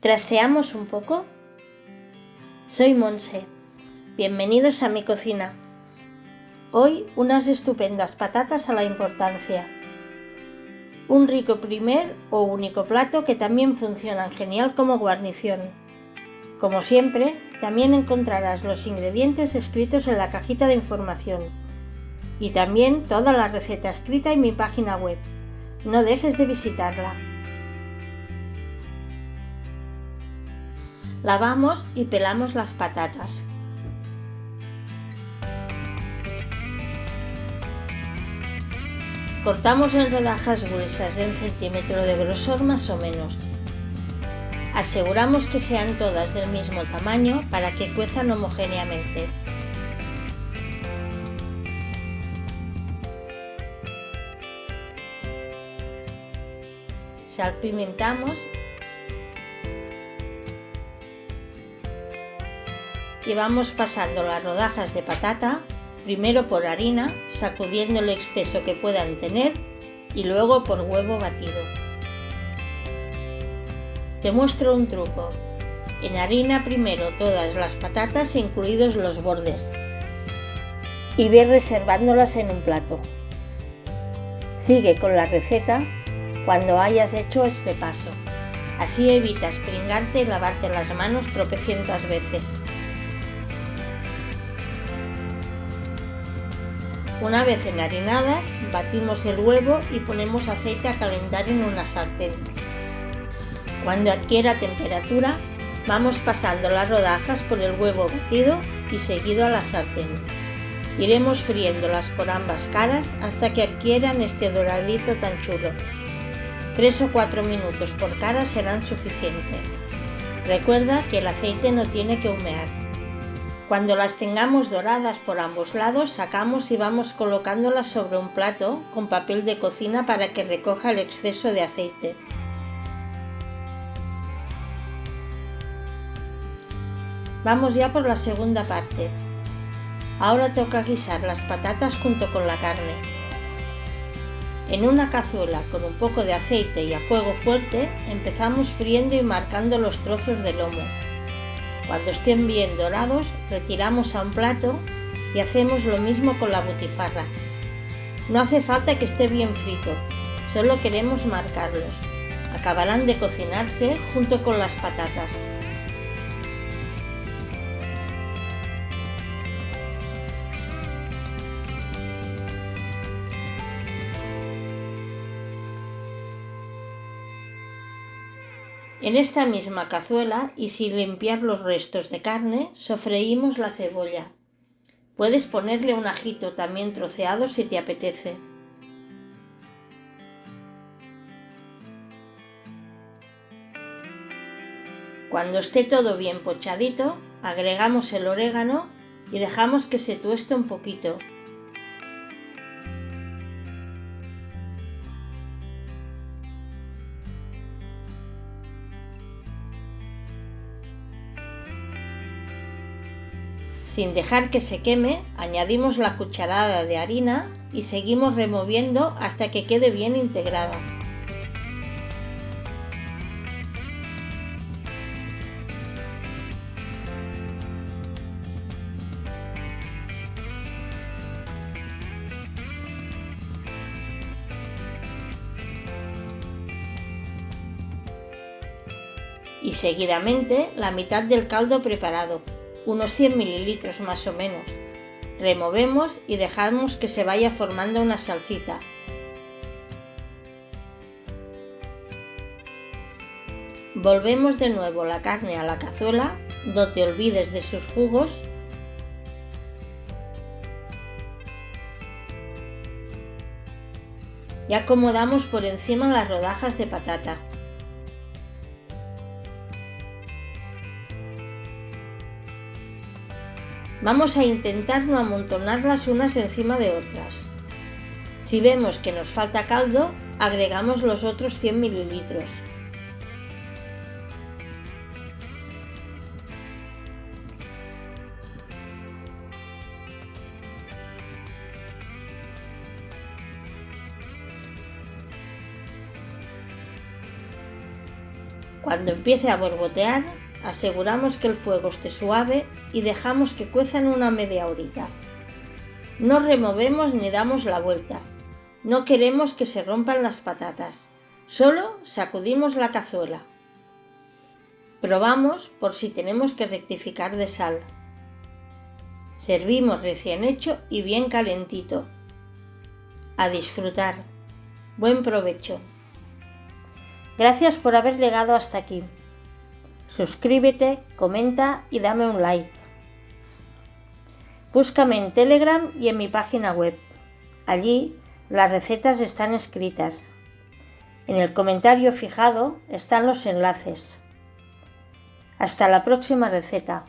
¿Trasteamos un poco? Soy Monse. Bienvenidos a mi cocina. Hoy unas estupendas patatas a la importancia. Un rico primer o único plato que también funcionan genial como guarnición. Como siempre, también encontrarás los ingredientes escritos en la cajita de información y también toda la receta escrita en mi página web. No dejes de visitarla. Lavamos y pelamos las patatas. Cortamos en rodajas gruesas de un centímetro de grosor más o menos. Aseguramos que sean todas del mismo tamaño para que cuezan homogéneamente. Salpimentamos y vamos pasando las rodajas de patata primero por harina, sacudiendo el exceso que puedan tener y luego por huevo batido. Te muestro un truco. En harina primero todas las patatas incluidos los bordes y ve reservándolas en un plato. Sigue con la receta cuando hayas hecho este paso. Así evitas pringarte y lavarte las manos tropecientas veces. Una vez enharinadas, batimos el huevo y ponemos aceite a calentar en una sartén. Cuando adquiera temperatura, vamos pasando las rodajas por el huevo batido y seguido a la sartén. Iremos friéndolas por ambas caras hasta que adquieran este doradito tan chulo. 3 o 4 minutos por cara serán suficientes. Recuerda que el aceite no tiene que humear. Cuando las tengamos doradas por ambos lados, sacamos y vamos colocándolas sobre un plato con papel de cocina para que recoja el exceso de aceite. Vamos ya por la segunda parte. Ahora toca guisar las patatas junto con la carne. En una cazuela con un poco de aceite y a fuego fuerte empezamos friendo y marcando los trozos de lomo. Cuando estén bien dorados, retiramos a un plato y hacemos lo mismo con la butifarra. No hace falta que esté bien frito, solo queremos marcarlos. Acabarán de cocinarse junto con las patatas. En esta misma cazuela y sin limpiar los restos de carne, sofreímos la cebolla. Puedes ponerle un ajito también troceado si te apetece. Cuando esté todo bien pochadito, agregamos el orégano y dejamos que se tueste un poquito, Sin dejar que se queme, añadimos la cucharada de harina y seguimos removiendo hasta que quede bien integrada. y seguidamente la mitad del caldo preparado unos 100 mililitros más o menos. Removemos y dejamos que se vaya formando una salsita. Volvemos de nuevo la carne a la cazuela, no te olvides de sus jugos y acomodamos por encima las rodajas de patata. Vamos a intentar no amontonarlas unas encima de otras. Si vemos que nos falta caldo, agregamos los otros 100 mililitros. Cuando empiece a borbotear, aseguramos que el fuego esté suave y dejamos que cuezan una media horita. No removemos ni damos la vuelta. No queremos que se rompan las patatas. Solo sacudimos la cazuela. Probamos por si tenemos que rectificar de sal. Servimos recién hecho y bien calentito. A disfrutar. Buen provecho. Gracias por haber llegado hasta aquí. Suscríbete, comenta y dame un like. Búscame en Telegram y en mi página web. Allí las recetas están escritas. En el comentario fijado están los enlaces. Hasta la próxima receta.